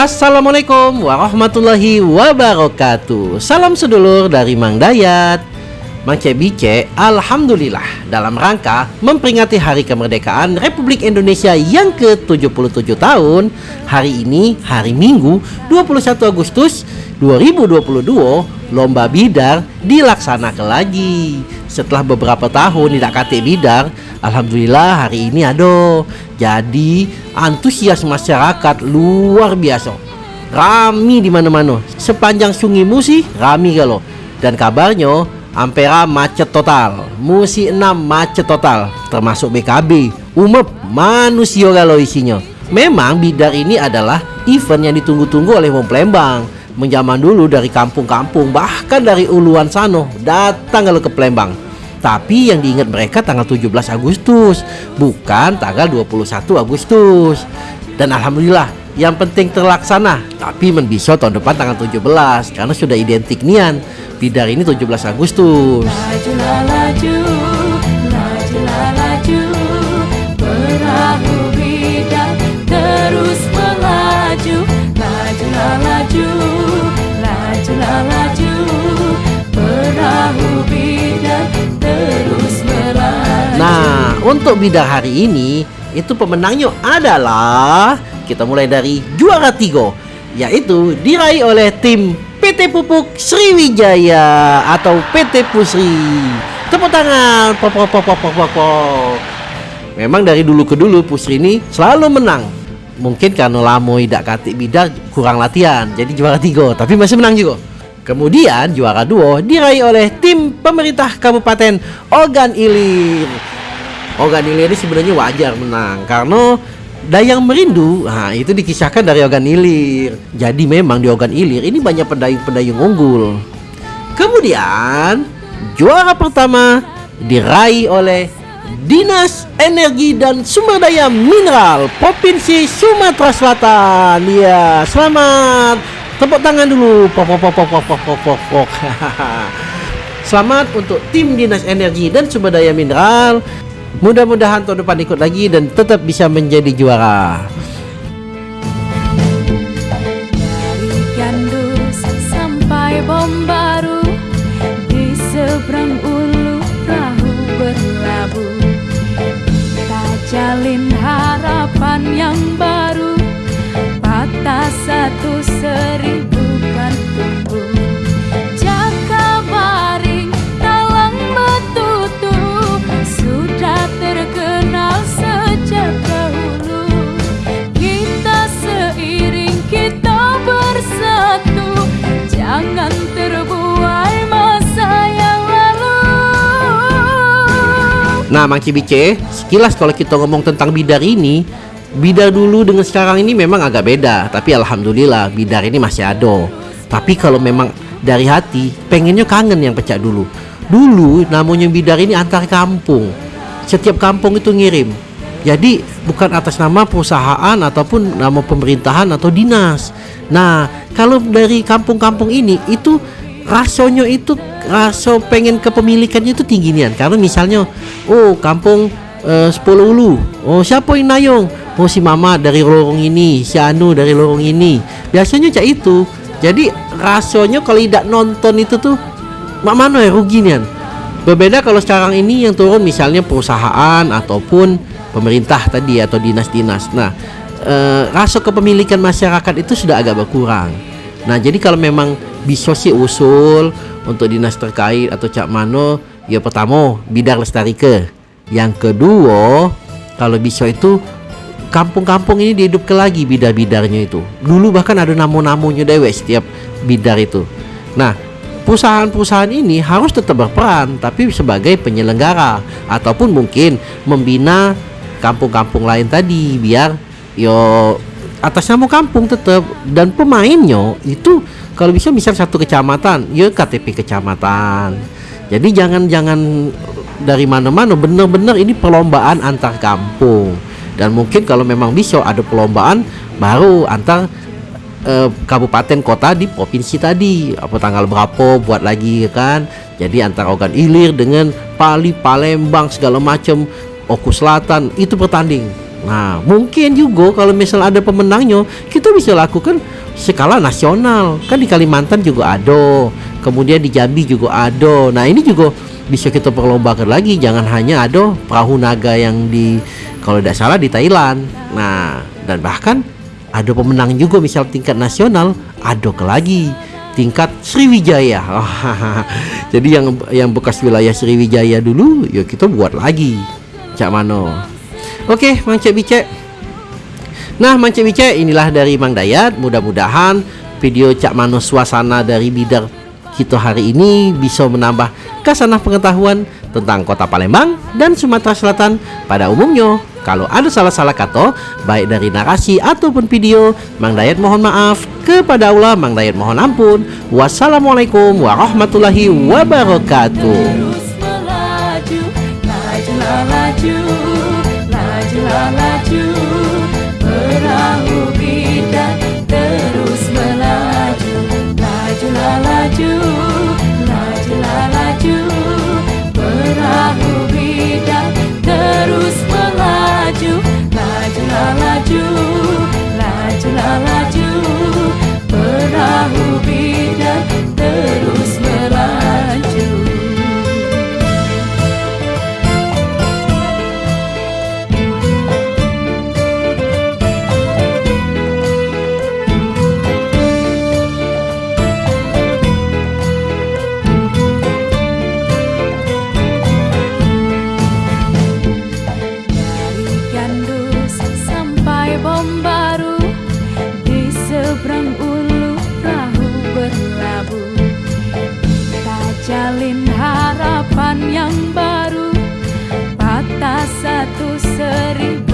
Assalamualaikum warahmatullahi wabarakatuh. Salam sedulur dari Mang Dayat. Mang Cebice, Alhamdulillah dalam rangka memperingati hari kemerdekaan Republik Indonesia yang ke-77 tahun. Hari ini, hari Minggu 21 Agustus 2022 Lomba Bidar dilaksanakan lagi. Setelah beberapa tahun tidak kate Bidar Alhamdulillah hari ini ada Jadi antusias masyarakat luar biasa. Rami di mana-mana. Sepanjang sungai Musi rami kalau. Dan kabarnya Ampera macet total. Musi 6 macet total Termasuk BKB Umep manusia kalau isinya. Memang bidar ini adalah event yang ditunggu-tunggu oleh Wong Plembang Menjaman dulu dari kampung-kampung Bahkan dari uluan sano Datang kalau ke Plembang tapi yang diingat mereka tanggal 17 Agustus bukan tanggal 21 Agustus. Dan Alhamdulillah yang penting terlaksana. Tapi menbisau tahun depan tanggal 17 karena sudah identik nian. Bidar ini 17 Agustus. Lajulah laju, untuk bidar hari ini itu pemenangnya adalah kita mulai dari juara tiga yaitu diraih oleh tim PT Pupuk Sriwijaya atau PT Pusri. Tepuk tangan. Pok pok pok pok pok, pok. Memang dari dulu ke dulu Pusri ini selalu menang. Mungkin karena lamo tidak katik bidar kurang latihan jadi juara tiga tapi masih menang juga. Kemudian juara dua diraih oleh tim pemerintah Kabupaten Ogan Ilir. Ogan ini sebenarnya wajar menang karena Dayang Merindu, nah itu dikisahkan dari Ogan Ilir. Jadi memang di Ogan Ilir ini banyak pendayung-pendayung unggul. Kemudian juara pertama diraih oleh Dinas Energi dan Sumber Daya Mineral Provinsi Sumatera Selatan. Ya, selamat. Tepuk tangan dulu. Pok pok pok pok pok pok. pok. Selamat untuk tim Dinas Energi dan Sumber Daya Mineral. Mudah-mudahan tahun depan ikut lagi dan tetap bisa menjadi juara. Jalin harapan yang baru Patah satu Nah, Mang Cibice, sekilas kalau kita ngomong tentang bidar ini, bidar dulu dengan sekarang ini memang agak beda, tapi alhamdulillah bidar ini masih ada. Tapi kalau memang dari hati, pengennya kangen yang pecah dulu. Dulu namanya bidar ini antar kampung. Setiap kampung itu ngirim. Jadi bukan atas nama perusahaan ataupun nama pemerintahan atau dinas. Nah, kalau dari kampung-kampung ini itu rasanya itu rasa pengen kepemilikannya itu tinggi nian. Karena misalnya oh kampung eh, 10 ulu. Oh siapa yang nayong? Oh si mama dari lorong ini si anu dari lorong ini. Biasanya cak itu. Jadi rasanya kalau tidak nonton itu tuh mak mana ya rugi nian? Berbeda kalau sekarang ini yang turun misalnya perusahaan ataupun pemerintah tadi atau dinas-dinas. Nah eh, rasa kepemilikan masyarakat itu sudah agak berkurang. Nah jadi kalau memang bisa sih usul untuk dinas terkait atau cak mano ya pertama bidar lestari ke yang kedua kalau bisa itu kampung-kampung ini dihidupkan lagi bidar-bidarnya itu. Dulu bahkan ada namo-namonya dewe setiap bidar itu. Nah perusahaan-perusahaan ini harus tetap berperan tapi sebagai penyelenggara ataupun mungkin membina kampung-kampung lain tadi biar yo atas nama kampung tetap dan pemainnya itu kalau bisa misal satu kecamatan ya KTP kecamatan. Jadi jangan jangan dari mana-mana. Benar-benar ini perlombaan antar kampung. Dan mungkin kalau memang bisa ada perlombaan baru antar eh, kabupaten kota di provinsi tadi. Apa tanggal berapa buat lagi kan? Jadi antara Ogan Ilir dengan Pali Palembang segala macam Oku Selatan itu bertanding Nah, mungkin juga kalau misal ada pemenangnya, kita bisa lakukan skala nasional. Kan di Kalimantan juga ada, kemudian di Jambi juga ada. Nah, ini juga bisa kita perlombakan lagi. Jangan hanya ada perahu naga yang di kalau tidak salah di Thailand. Nah, dan bahkan ada pemenang juga misal tingkat nasional, ada ke lagi tingkat Sriwijaya. Jadi yang yang bekas wilayah Sriwijaya dulu, ya kita buat lagi. Cak Mano. Oke, Mang Cek Bicek. Nah, Mang Cek Bicek inilah dari Mang Dayat. Mudah-mudahan video Cak Mano suasana dari bidar kita hari ini bisa menambah kasanah pengetahuan tentang kota Palembang dan Sumatera Selatan pada umumnya. Kalau ada salah-salah kata, baik dari narasi ataupun video, Mang Dayat mohon maaf. Kepada Allah, Mang Dayat mohon ampun. Wassalamualaikum warahmatullahi wabarakatuh. Laju Lajulah laju Perahu bidan harapan yang baru. Patah satu seribu